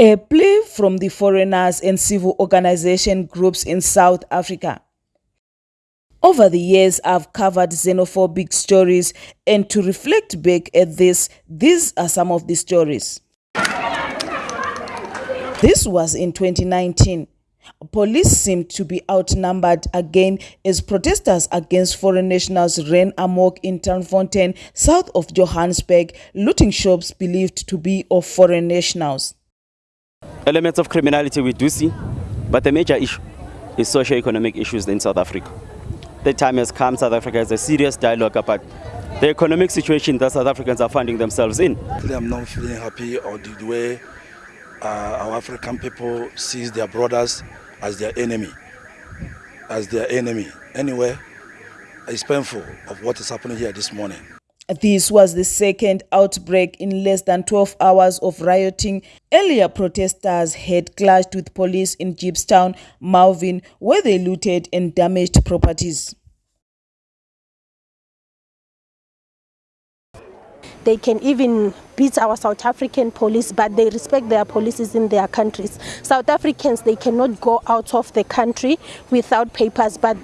A plea from the foreigners and civil organization groups in South Africa. Over the years, I've covered xenophobic stories, and to reflect back at this, these are some of the stories. This was in 2019. Police seemed to be outnumbered again as protesters against foreign nationals ran amok in Turffontein, south of Johannesburg, looting shops believed to be of foreign nationals. Elements of criminality we do see, but the major issue is socio-economic issues in South Africa. The time has come, South Africa has a serious dialogue about the economic situation that South Africans are finding themselves in. I'm not feeling happy or the way uh, our African people sees their brothers as their enemy, as their enemy. Anyway, it's painful of what is happening here this morning. This was the second outbreak in less than 12 hours of rioting. Earlier, protesters had clashed with police in Jeppestown, Malvern, where they looted and damaged properties. They can even beat our South African police, but they respect their policies in their countries. South Africans, they cannot go out of the country without papers, but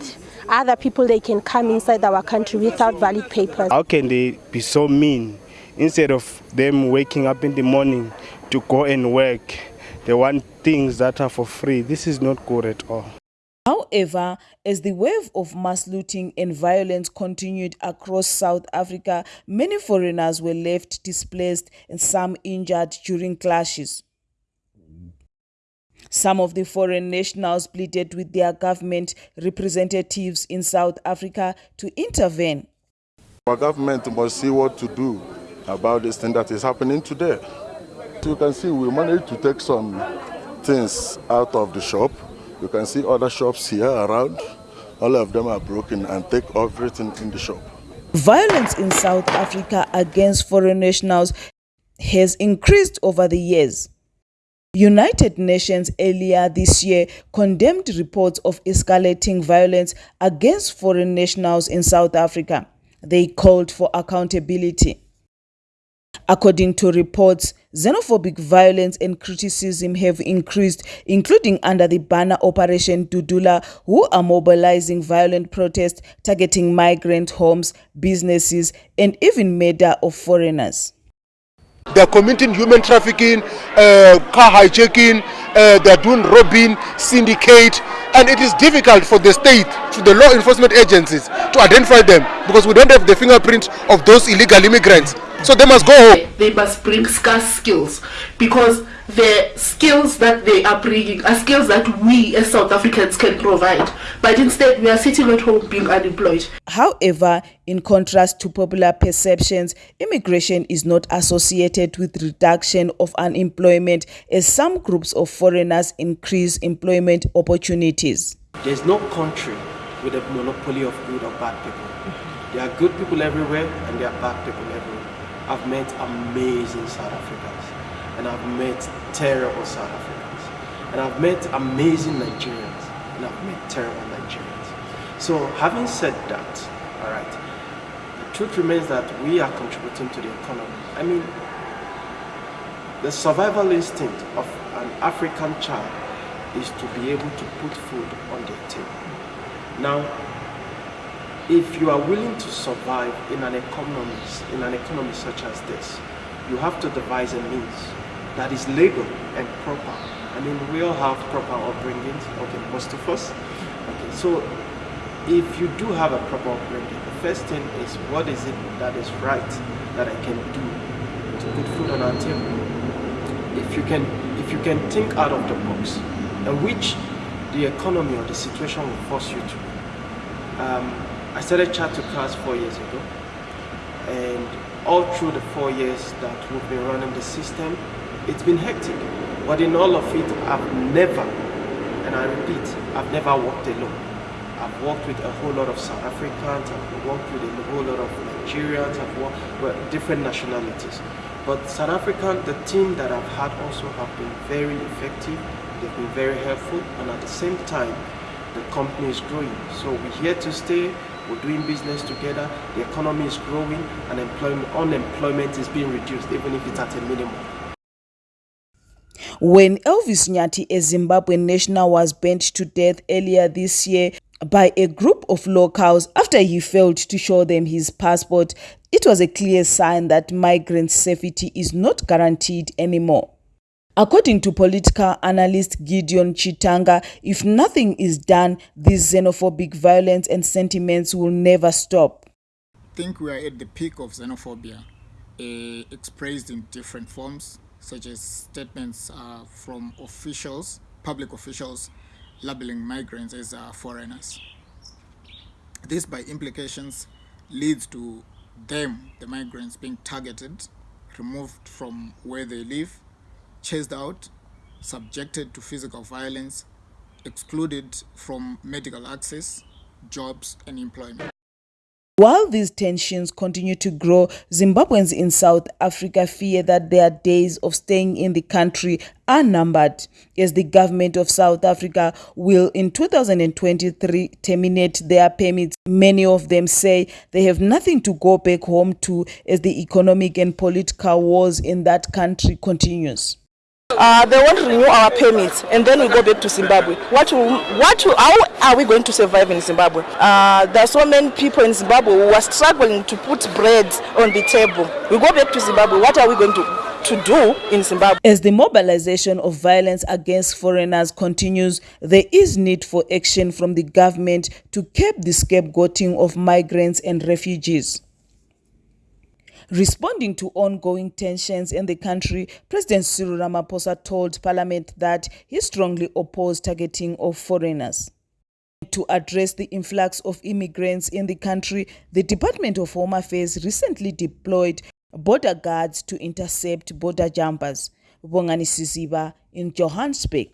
other people, they can come inside our country without valid papers. How can they be so mean? Instead of them waking up in the morning to go and work, they want things that are for free. This is not good at all. However, as the wave of mass looting and violence continued across South Africa, many foreigners were left displaced and some injured during clashes. Some of the foreign nationals pleaded with their government representatives in South Africa to intervene. Our government must see what to do about this thing that is happening today. You can see we managed to take some things out of the shop you can see other shops here around. All of them are broken and take everything in the shop. Violence in South Africa against foreign nationals has increased over the years. United Nations earlier this year condemned reports of escalating violence against foreign nationals in South Africa. They called for accountability. According to reports, xenophobic violence and criticism have increased, including under the banner Operation Dudula, who are mobilizing violent protests targeting migrant homes, businesses, and even murder of foreigners. They're committing human trafficking, uh, car hijacking, uh, they're doing robbing, syndicate, and it is difficult for the state, to the law enforcement agencies, to identify them because we don't have the fingerprint of those illegal immigrants. So they must go home. They must bring scarce skills because the skills that they are bringing are skills that we as South Africans can provide. But instead, we are sitting at home being unemployed. However, in contrast to popular perceptions, immigration is not associated with reduction of unemployment as some groups of foreigners increase employment opportunities. There's no country with a monopoly of good or bad people. There are good people everywhere and there are bad people everywhere. I've met amazing South Africans and I've met terrible South Africans and I've met amazing Nigerians and I've met terrible Nigerians. So having said that, all right, the truth remains that we are contributing to the economy. I mean, the survival instinct of an African child is to be able to put food on their table. Now, if you are willing to survive in an economy, in an economy such as this, you have to devise a means that is legal and proper. I mean, we all have proper upbringings, okay, most of us. Okay, so if you do have a proper upbringing, the first thing is what is it that is right that I can do to put food on our table? If you can, if you can think out of the box, and which the economy or the situation will force you to. Um, I started chat to class four years ago and all through the four years that we've been running the system, it's been hectic. But in all of it, I've never, and I repeat, I've never worked alone. I've worked with a whole lot of South Africans, I've worked with a whole lot of Nigerians, I've worked with different nationalities. But South African, the team that I've had also have been very effective, they've been very helpful, and at the same time, the company is growing. So we're here to stay, we're doing business together, the economy is growing, and unemployment is being reduced, even if it's at a minimum. When Elvis Nyathi, a Zimbabwean national, was burnt to death earlier this year by a group of locals after he failed to show them his passport, it was a clear sign that migrant safety is not guaranteed anymore. According to political analyst Gideon Chitanga, if nothing is done, this xenophobic violence and sentiments will never stop. I think we are at the peak of xenophobia, uh, expressed in different forms, such as statements uh, from officials, public officials, labeling migrants as uh, foreigners. This, by implications, leads to them, the migrants, being targeted, removed from where they live, chased out, subjected to physical violence, excluded from medical access, jobs and employment. While these tensions continue to grow, Zimbabweans in South Africa fear that their days of staying in the country are numbered, as the government of South Africa will in 2023 terminate their permits. Many of them say they have nothing to go back home to as the economic and political wars in that country continues. Uh, they won't renew our permits and then we go back to Zimbabwe. What, will, what how are we going to survive in Zimbabwe? Uh, there are so many people in Zimbabwe who are struggling to put bread on the table. We go back to Zimbabwe, what are we going to to do in Zimbabwe. As the mobilization of violence against foreigners continues, there is need for action from the government to curb the scapegoating of migrants and refugees. Responding to ongoing tensions in the country, President Cyril Ramaphosa told Parliament that he strongly opposed targeting of foreigners. To address the influx of immigrants in the country, the Department of Home Affairs recently deployed border guards to intercept border jumpers. Bongani Siziba in Johannesburg.